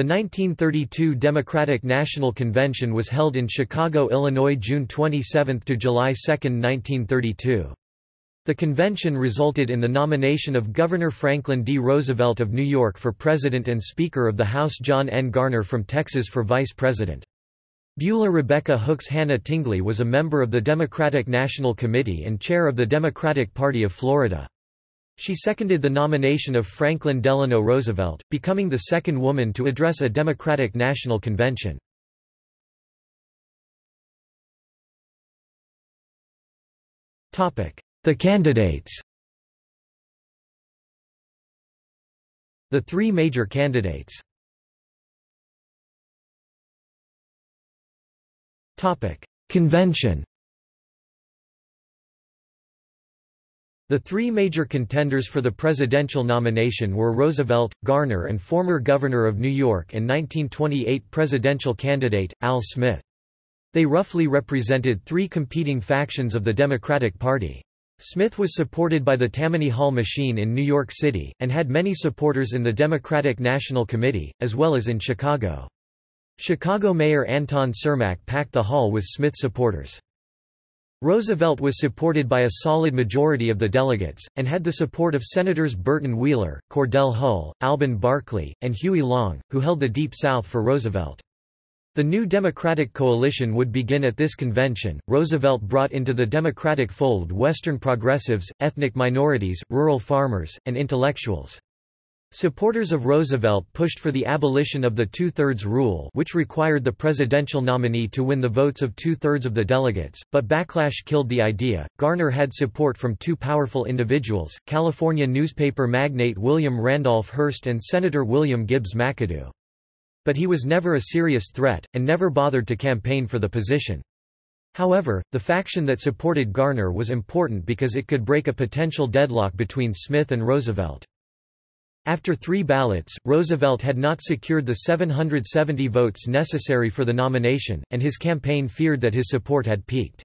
The 1932 Democratic National Convention was held in Chicago, Illinois June 27 to July 2, 1932. The convention resulted in the nomination of Governor Franklin D. Roosevelt of New York for President and Speaker of the House John N. Garner from Texas for Vice President. Beulah Rebecca Hooks Hannah Tingley was a member of the Democratic National Committee and chair of the Democratic Party of Florida. She seconded the nomination of Franklin Delano Roosevelt, becoming the second woman to address a Democratic National Convention. The candidates The three major candidates Convention The three major contenders for the presidential nomination were Roosevelt, Garner and former Governor of New York and 1928 presidential candidate, Al Smith. They roughly represented three competing factions of the Democratic Party. Smith was supported by the Tammany Hall machine in New York City, and had many supporters in the Democratic National Committee, as well as in Chicago. Chicago Mayor Anton Cermak packed the hall with Smith supporters. Roosevelt was supported by a solid majority of the delegates, and had the support of Senators Burton Wheeler, Cordell Hull, Alben Barkley, and Huey Long, who held the Deep South for Roosevelt. The new Democratic coalition would begin at this convention. Roosevelt brought into the Democratic fold Western progressives, ethnic minorities, rural farmers, and intellectuals. Supporters of Roosevelt pushed for the abolition of the two-thirds rule which required the presidential nominee to win the votes of two-thirds of the delegates, but backlash killed the idea. Garner had support from two powerful individuals, California newspaper magnate William Randolph Hearst and Senator William Gibbs McAdoo. But he was never a serious threat, and never bothered to campaign for the position. However, the faction that supported Garner was important because it could break a potential deadlock between Smith and Roosevelt. After three ballots, Roosevelt had not secured the 770 votes necessary for the nomination, and his campaign feared that his support had peaked.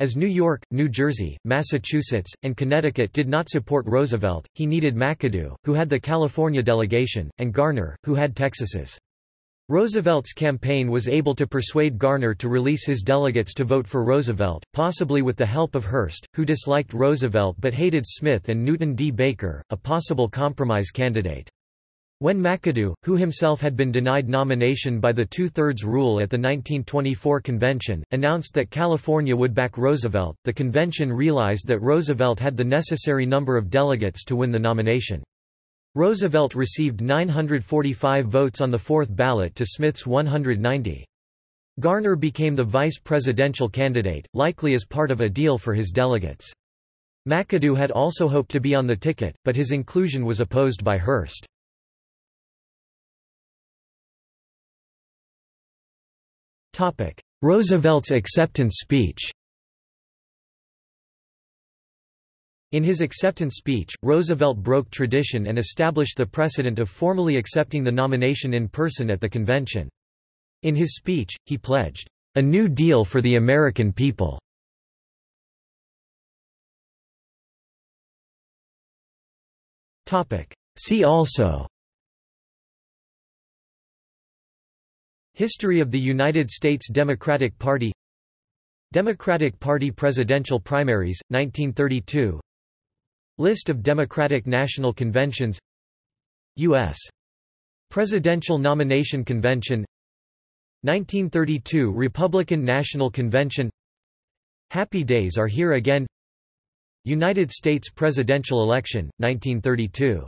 As New York, New Jersey, Massachusetts, and Connecticut did not support Roosevelt, he needed McAdoo, who had the California delegation, and Garner, who had Texas's. Roosevelt's campaign was able to persuade Garner to release his delegates to vote for Roosevelt, possibly with the help of Hearst, who disliked Roosevelt but hated Smith and Newton D. Baker, a possible compromise candidate. When McAdoo, who himself had been denied nomination by the two-thirds rule at the 1924 convention, announced that California would back Roosevelt, the convention realized that Roosevelt had the necessary number of delegates to win the nomination. Roosevelt received 945 votes on the fourth ballot to Smith's 190. Garner became the vice presidential candidate, likely as part of a deal for his delegates. McAdoo had also hoped to be on the ticket, but his inclusion was opposed by Hearst. Roosevelt's acceptance speech In his acceptance speech, Roosevelt broke tradition and established the precedent of formally accepting the nomination in person at the convention. In his speech, he pledged, "...a new deal for the American people." See also History of the United States Democratic Party Democratic Party presidential primaries, 1932 List of Democratic National Conventions U.S. Presidential Nomination Convention 1932 Republican National Convention Happy Days Are Here Again United States presidential election, 1932